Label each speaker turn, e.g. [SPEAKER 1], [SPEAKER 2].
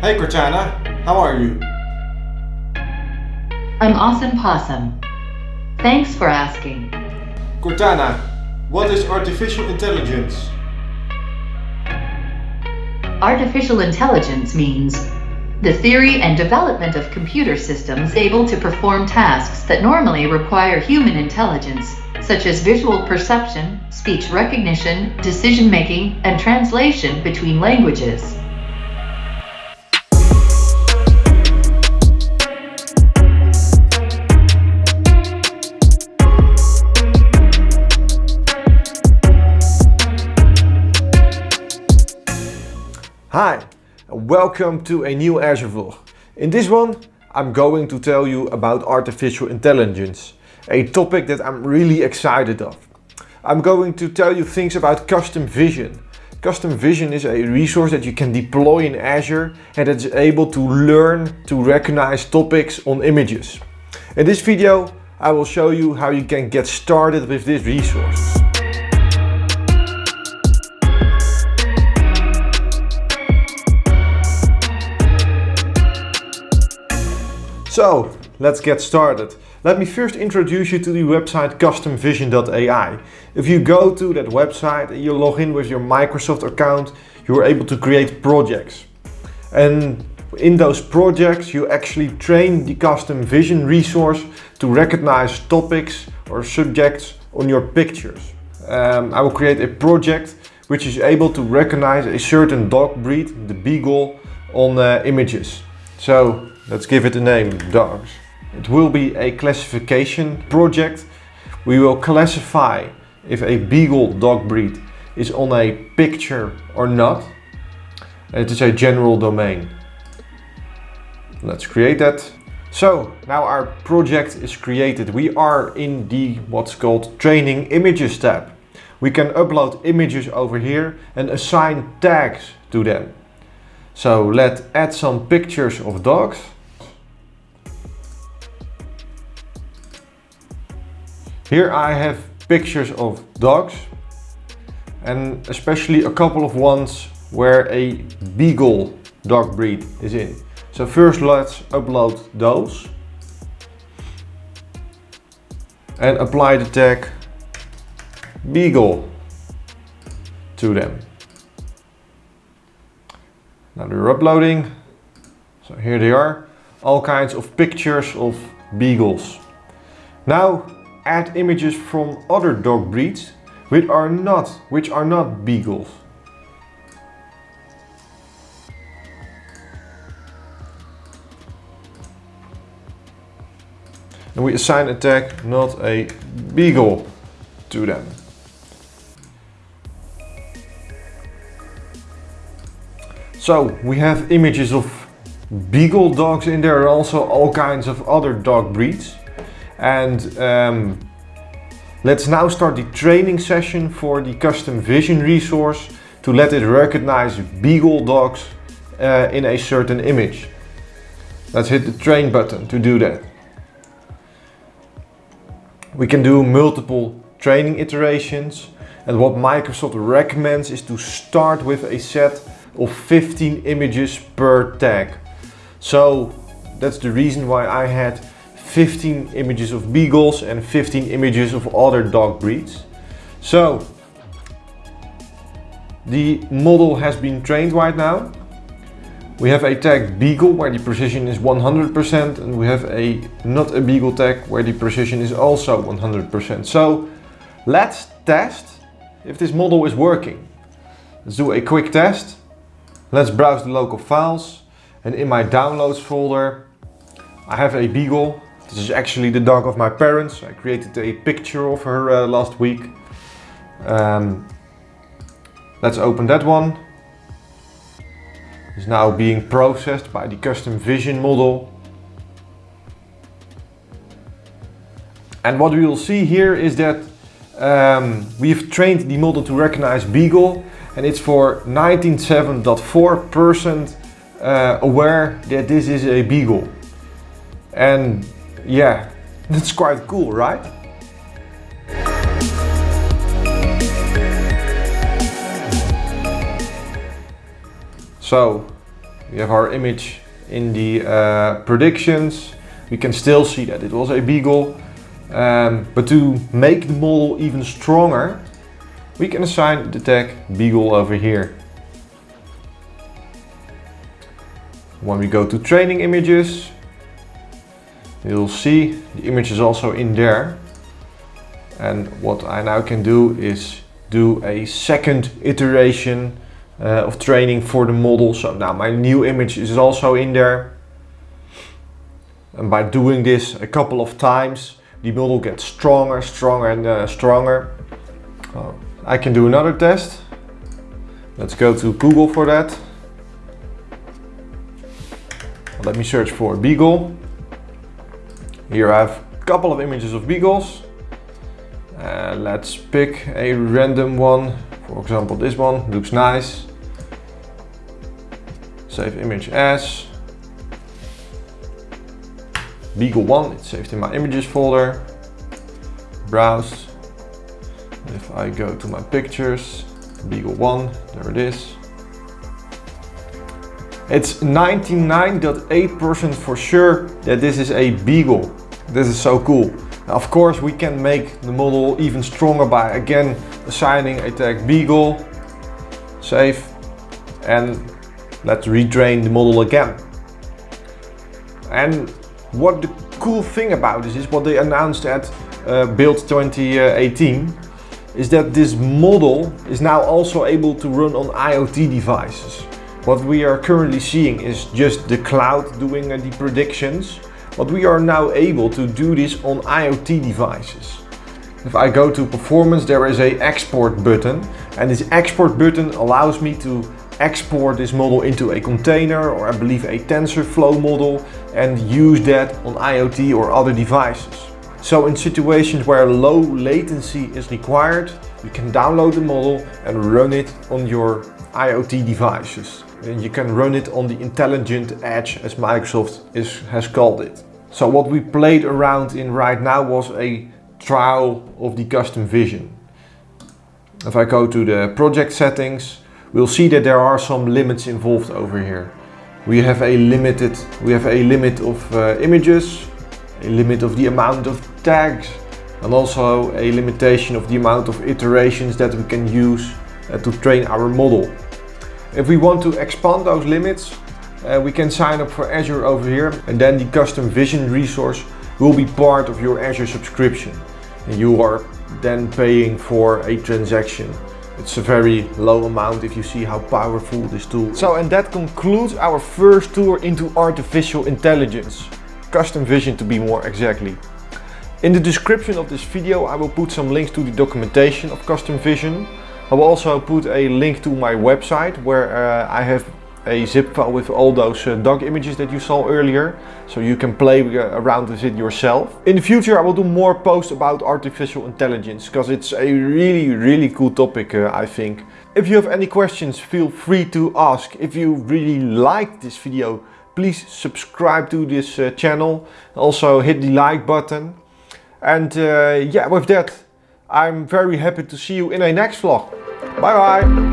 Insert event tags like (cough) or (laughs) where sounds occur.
[SPEAKER 1] Hey Cortana, how are you?
[SPEAKER 2] I'm Awesome Possum. Thanks for asking.
[SPEAKER 1] Cortana, what is artificial intelligence?
[SPEAKER 2] Artificial intelligence means the theory and development of computer systems able to perform tasks that normally require human intelligence, such as visual perception, speech recognition, decision making, and translation between languages.
[SPEAKER 1] Welcome to a new Azure vlog. In this one, I'm going to tell you about artificial intelligence, a topic that I'm really excited of. I'm going to tell you things about custom vision. Custom vision is a resource that you can deploy in Azure and it's able to learn to recognize topics on images. In this video, I will show you how you can get started with this resource. So, let's get started. Let me first introduce you to the website customvision.ai. If you go to that website and you log in with your Microsoft account, you are able to create projects. And in those projects, you actually train the custom vision resource to recognize topics or subjects on your pictures. Um, I will create a project which is able to recognize a certain dog breed, the beagle, on uh, images. So Let's give it a name, dogs. It will be a classification project. We will classify if a beagle dog breed is on a picture or not. It is a general domain. Let's create that. So now our project is created. We are in the what's called training images tab. We can upload images over here and assign tags to them. So let's add some pictures of dogs. Here I have pictures of dogs and especially a couple of ones where a beagle dog breed is in. So first let's upload those and apply the tag beagle to them. Now they're uploading. So here they are. All kinds of pictures of beagles. Now add images from other dog breeds which are not, which are not beagles. And we assign a tag not a beagle to them. So we have images of beagle dogs in there also all kinds of other dog breeds. And um, let's now start the training session for the custom vision resource to let it recognize beagle dogs uh, in a certain image. Let's hit the train button to do that. We can do multiple training iterations and what Microsoft recommends is to start with a set of 15 images per tag. So that's the reason why I had 15 images of beagles and 15 images of other dog breeds. So the model has been trained right now. We have a tag beagle where the precision is 100% and we have a not a beagle tag where the precision is also 100%. So let's test if this model is working. Let's do a quick test. Let's browse the local files and in my downloads folder I have a beagle this is actually the dog of my parents. I created a picture of her uh, last week. Um, let's open that one. It's now being processed by the custom vision model. And what we will see here is that um, we've trained the model to recognize Beagle and it's for 97.4% uh, aware that this is a Beagle. And yeah, (laughs) that's quite cool, right? So we have our image in the uh, predictions. We can still see that it was a beagle. Um, but to make the model even stronger, we can assign the tag beagle over here. When we go to training images, you'll see the image is also in there. And what I now can do is do a second iteration uh, of training for the model. So now my new image is also in there. And by doing this a couple of times, the model gets stronger, stronger and uh, stronger. Uh, I can do another test. Let's go to Google for that. Let me search for beagle. Here I have a couple of images of beagles. Uh, let's pick a random one. For example, this one looks nice. Save image as. Beagle 1, it's saved in my images folder. Browse. If I go to my pictures, Beagle 1, there it is. It's 99.8% for sure that this is a Beagle. This is so cool. Now, of course, we can make the model even stronger by again assigning a tag Beagle, save, and let's retrain the model again. And what the cool thing about this is what they announced at uh, Build 2018 is that this model is now also able to run on IoT devices. What we are currently seeing is just the cloud doing uh, the predictions, but we are now able to do this on IoT devices. If I go to performance, there is a export button and this export button allows me to export this model into a container or I believe a TensorFlow model and use that on IoT or other devices. So in situations where low latency is required, you can download the model and run it on your IoT devices. And you can run it on the intelligent edge as Microsoft is, has called it. So what we played around in right now was a trial of the custom vision. If I go to the project settings, we'll see that there are some limits involved over here. We have a limited, we have a limit of uh, images, a limit of the amount of tags, and also a limitation of the amount of iterations that we can use uh, to train our model. If we want to expand those limits, uh, we can sign up for Azure over here and then the custom vision resource will be part of your Azure subscription. And you are then paying for a transaction. It's a very low amount if you see how powerful this tool is. So and that concludes our first tour into artificial intelligence. Custom vision to be more exactly. In the description of this video I will put some links to the documentation of custom vision. I will also put a link to my website where uh, I have a zip file with all those uh, dog images that you saw earlier so you can play uh, around with it yourself. In the future I will do more posts about artificial intelligence because it's a really really cool topic uh, I think. If you have any questions feel free to ask. If you really liked this video please subscribe to this uh, channel. Also hit the like button. And uh, yeah with that I'm very happy to see you in a next vlog. Bye bye!